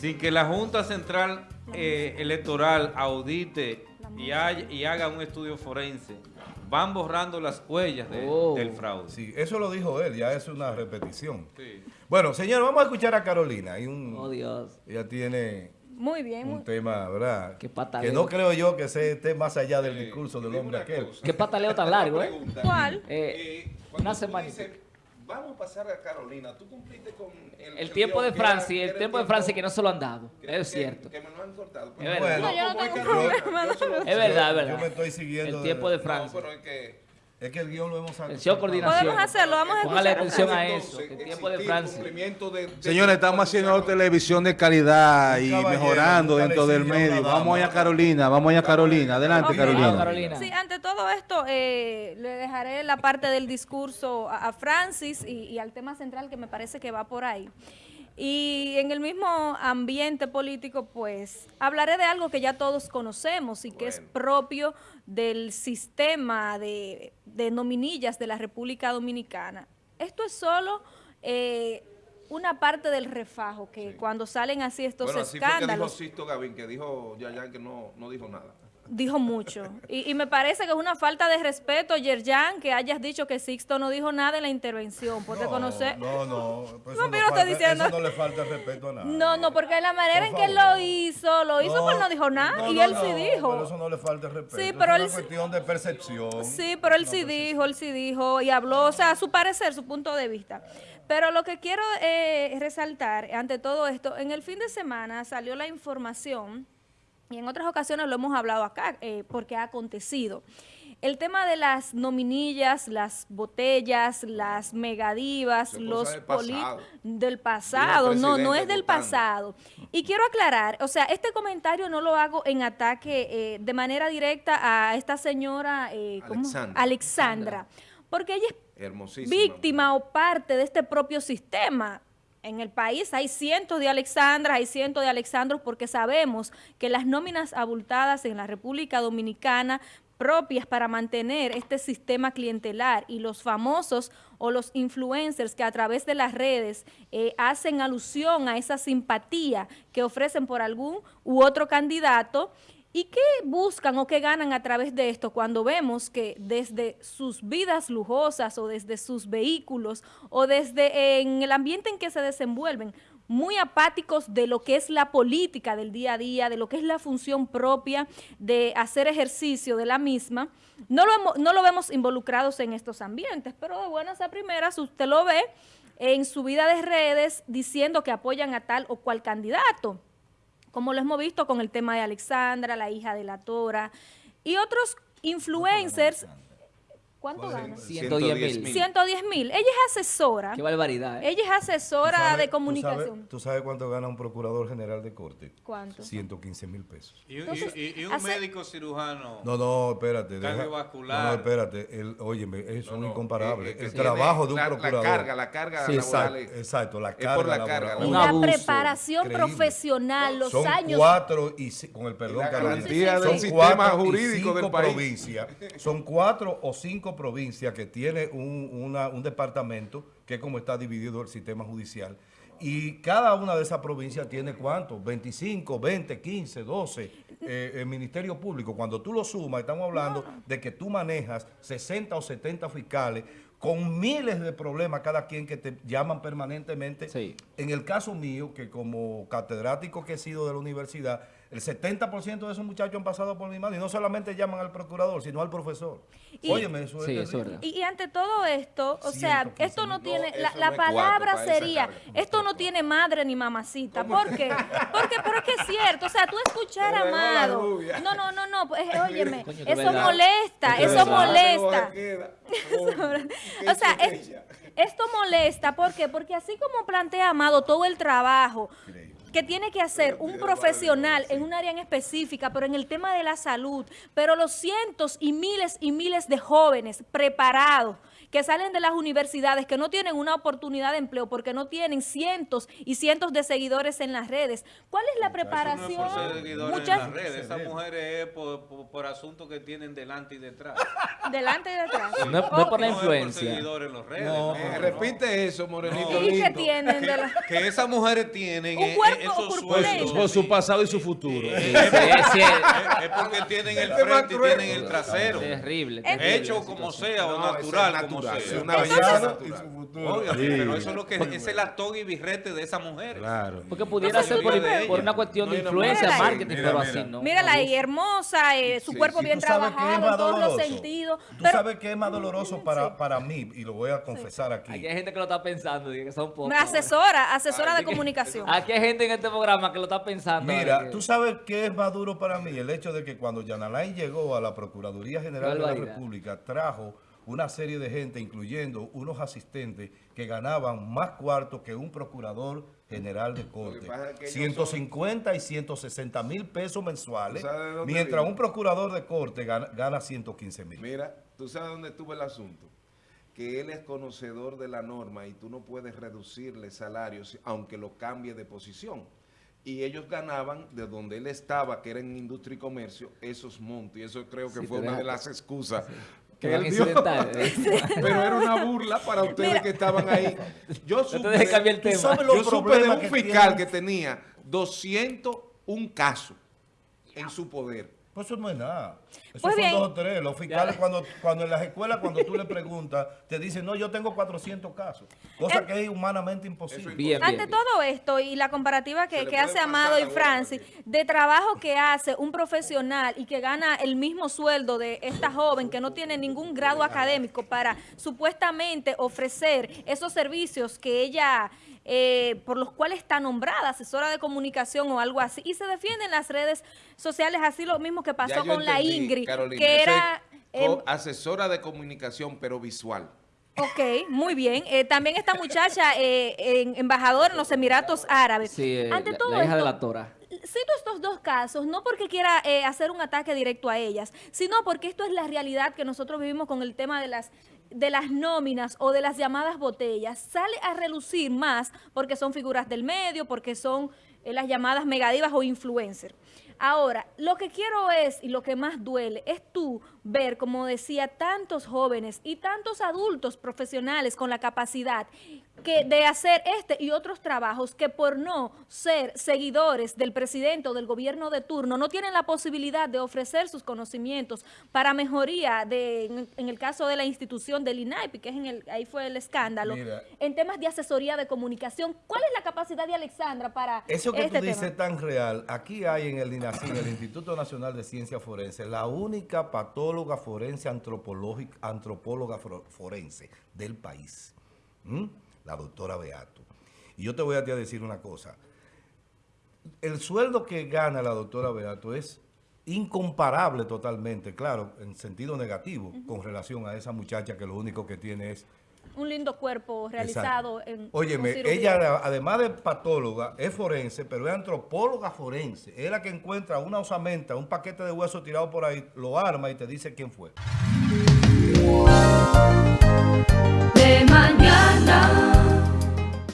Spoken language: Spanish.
sin que la Junta Central eh, Electoral audite y, hay- y haga un estudio forense, van borrando las huellas de- Oh. del fraude. Sí, eso lo dijo él, ya es una repetición. Sí. Bueno, señor, vamos a escuchar a Carolina. Hay un, Oh, Dios. ella tiene Muy bien. un muy- tema, ¿verdad? Qué pataleo. Que no creo yo que se esté más allá del discurso del hombre aquel. Qué pataleo tan largo, ¿eh? ¿Cuál? Eh, Eh, una semana. Vamos a pasar a Carolina, tú cumpliste con el, El tiempo de Francia, el tiempo de Francia que no se lo han dado. que- Es cierto. Que me lo han cortado. Es verdad. No, yo no ¿cómo es tengo problema, Yo Es verdad, es Yo verdad. me estoy siguiendo El tiempo de No, Francia. pero es que... Es que el guion lo hemos sacado. Atención, coordinación. Podemos hacerlo, vamos a Póngale escuchar. atención a eso, que el tiempo de Francia. de- de- Señores, estamos haciendo televisión de calidad y mejorando dentro del medio. Vamos allá, Carolina. Vamos allá, Carolina. Adelante, Ok. Carolina. Carolina. Sí, ante todo esto, eh, le dejaré la parte del discurso a, a Francis y, y al tema central que me parece que va por ahí. Y en el mismo ambiente político, pues, hablaré de algo que ya todos conocemos y que es propio del sistema de, de nominillas de la República Dominicana. Esto es solo eh, una parte del refajo, que cuando salen así estos Bueno, así fue que dijo escándalos... Sisto Gavín, que dijo Yayan que no, no dijo nada. Dijo mucho. Y, y me parece que es una falta de respeto, Yerjan, que hayas dicho que Sixto no dijo nada en la intervención. Porque no, conocer. No, no. pues No, pero estoy falta- diciendo- Eso no le falta respeto a nada. No, no, porque la manera en que lo hizo, lo hizo, pero no dijo nada. no, y no, él no, sí dijo. Pero eso no le falta respeto. Sí, es pero una él sí- cuestión de percepción. Sí, pero él sí dijo, él sí dijo y habló, o sea, su parecer, su punto de vista. Pero lo que quiero eh, resaltar ante todo esto, en el fin de semana salió la información, y en otras ocasiones lo hemos hablado acá, eh, porque ha acontecido. El tema de las nominillas, las botellas, las megadivas, los pasado. del pasado, no, no es del votando. pasado. Y quiero aclarar, o sea, este comentario no lo hago en ataque eh, de manera directa a esta señora eh. Alexandra. Alexandra, porque ella es víctima o parte de este propio sistema. En el país hay cientos de Alexandras, hay cientos de Alexandros, porque sabemos que las nóminas abultadas en la República Dominicana propias para mantener este sistema clientelar y los famosos o los influencers que a través de las redes eh, hacen alusión a esa simpatía que ofrecen por algún u otro candidato, ¿Y qué buscan o qué ganan a través de esto cuando vemos que desde sus vidas lujosas o desde sus vehículos o desde en el ambiente en que se desenvuelven, muy apáticos de lo que es la política del día a día, de lo que es la función propia de hacer ejercicio de la misma, no lo, no lo vemos involucrados en estos ambientes, pero de buenas a primeras usted lo ve en su vida de redes diciendo que apoyan a tal o cual candidato como lo hemos visto con el tema de Alexandra, la hija de la Tora, y otros influencers. ¿Cuánto gana? 110 mil. 110 mil. Ella es asesora. Qué barbaridad, ¿eh? Ella es asesora ¿Tú sabes- de tú comunicación. sabes- ¿Tú sabes cuánto gana un procurador general de corte? ¿Cuánto? 115 mil pesos. Y, y- Entonces, y- y un hace- médico cirujano. No, no, espérate. deja- Cardiovascular. No, no, espérate. El, óyeme, eso No, es no, incomparable. eh, eh, que el trabajo de un la- procurador. La carga, la carga Sí, laboral. Exacto, es- exacto, la es carga por la laboral. carga. Un la abuso preparación increíble. profesional, los Son años. cuatro y con el perdón, la Carolina. Son sistema cuatro jurídico del país. Son cuatro o cinco provincias que tiene un, una- un departamento que es como está dividido el sistema judicial. Y cada una de esas provincias tiene cuánto? 25, 20, 15, 12 eh, el Ministerio Público. Cuando tú lo sumas, estamos hablando de que tú manejas 60 o 70 fiscales con miles de problemas cada quien que te llaman permanentemente. Sí. En el caso mío, que como catedrático que he sido de la universidad, el 70% de esos muchachos han pasado por mi mano y no solamente llaman al procurador, sino al profesor. Y- Óyeme, eso Sí, es verdad. Y, y ante todo esto, o sea, 115 esto no tiene, No, la, eso la no es cuarto palabra sería, esto no tiene madre ni mamacita. ¿Por qué? Porque, pero es que es cierto, o sea, tú escuchar a Amado, no, no, no, no, pues, eh, óyeme, Coño, eso verdad. molesta, eso verdad. molesta. O sea, es- esto molesta, ¿por qué? Porque así como plantea Amado todo el trabajo que tiene que hacer un profesional en un área en específica, pero en el tema de la salud, pero los cientos y miles y miles de jóvenes preparados que salen de las universidades, que no tienen una oportunidad de empleo porque no tienen cientos y cientos de seguidores en las redes. ¿Cuál es la preparación? Eso no es por ser seguidores Muchas- en las redes. Esas mujeres es por, por, por asuntos que tienen delante y detrás. Delante y detrás. No, es- no por la No es por influencia. seguidores en las redes. No, Eh, no. repite eso, Morenito ¿Y qué lindo. tienen de la... Que esas mujeres tienen Un eh, cuerpo esos sueldos. Por su pasado y su futuro. Sí, sí, sí, Es, es porque tienen el Este es más frente y tienen el trasero. terrible. Hecho como sea o No, natural, es como natural, sea. es una Pasado belleza y su natural. futuro. Obviamente, Sí. pero eso es lo que es el actor y birrete de esas mujeres. Claro. Porque pudiera ser por, una cuestión No de influencia, mujer. marketing, Mira, pero mira. así no. Mírala ahí, hermosa, eh, su Sí, cuerpo bien que trabajado en todos los sentidos. Tú Pero sabes que es más doloroso para, para mí, y lo voy a confesar aquí. Aquí hay gente que lo está pensando, que son pocos. me asesora, asesora de que- comunicación. Aquí hay gente en este programa que lo está pensando. Mira, que- tú sabes qué es más duro para mí, el hecho de que cuando Yanalay llegó a la Procuraduría General de la. República, trajo una serie de gente, incluyendo unos asistentes que ganaban más cuartos que un procurador general de corte. pasa es que ellos 150 y 160 mil pesos mensuales, ¿Tú sabes de dónde mientras viene? un procurador de corte gana, gana 115 mil. Mira, tú sabes dónde estuvo el asunto. Que él es conocedor de la norma y tú no puedes reducirle salarios aunque lo cambie de posición. Y ellos ganaban de donde él estaba, que era en industria y comercio, esos montos. Y eso creo que Sí, fue una de las excusas que él incidentales. Pero era una burla para ustedes Mira. que estaban ahí. Yo supe, cambiar el tema. yo supe de un que fiscal que tenía 201 casos en su poder. Pues eso no es nada. Eso Pues son bien. dos o tres. Los fiscales, cuando, cuando en las escuelas, cuando tú le preguntas, te dicen, no, yo tengo 400 casos. Cosa que es humanamente imposible. Bien, Ante bien. todo esto y la comparativa que, que hace Amado y Francis, de trabajo que hace un profesional y que gana el mismo sueldo de esta joven que no tiene ningún grado académico para supuestamente ofrecer esos servicios que ella, eh, por los cuales está nombrada, asesora de comunicación o algo así, y se defiende en las redes sociales, así lo mismo que pasó con la Ingrid, Carolina, que era... em, asesora de comunicación, pero visual. Ok, muy bien. Eh, también esta muchacha, eh, en- embajadora en los Emiratos Árabes. Sí, eh, Ante la, todo la hija de esto, la Tora. Cito estos dos casos, no porque quiera eh, hacer un ataque directo a ellas, sino porque esto es la realidad que nosotros vivimos con el tema de las de las nóminas o de las llamadas botellas. Sale a relucir más porque son figuras del medio, porque son eh, las llamadas megadivas o influencers. Ahora, lo que quiero es, y lo que más duele, es tú ver, como decía, tantos jóvenes y tantos adultos profesionales con la capacidad que de hacer este y otros trabajos que por no ser seguidores del presidente o del gobierno de turno no tienen la posibilidad de ofrecer sus conocimientos para mejoría de, en, el caso de la institución del INAIPI, que es en el, ahí fue el escándalo, Mira. en temas de asesoría de comunicación. ¿Cuál es la capacidad de Alexandra para Eso que este tú dices tema? tan real, aquí hay en el INACIN, el Instituto Nacional de Ciencia Forense, la única patóloga forense antropológica, antropóloga forense del país, ¿m? La doctora Beato. Y yo te voy a decir una cosa, el sueldo que gana la doctora Beato es incomparable totalmente, claro, en sentido negativo, con relación a esa muchacha que lo único que tiene es Un lindo cuerpo realizado Exacto. en Óyeme, ella además de patóloga es forense, pero es antropóloga forense. Es la que encuentra una osamenta, un paquete de huesos tirado por ahí, lo arma y te dice quién fue. de mañana.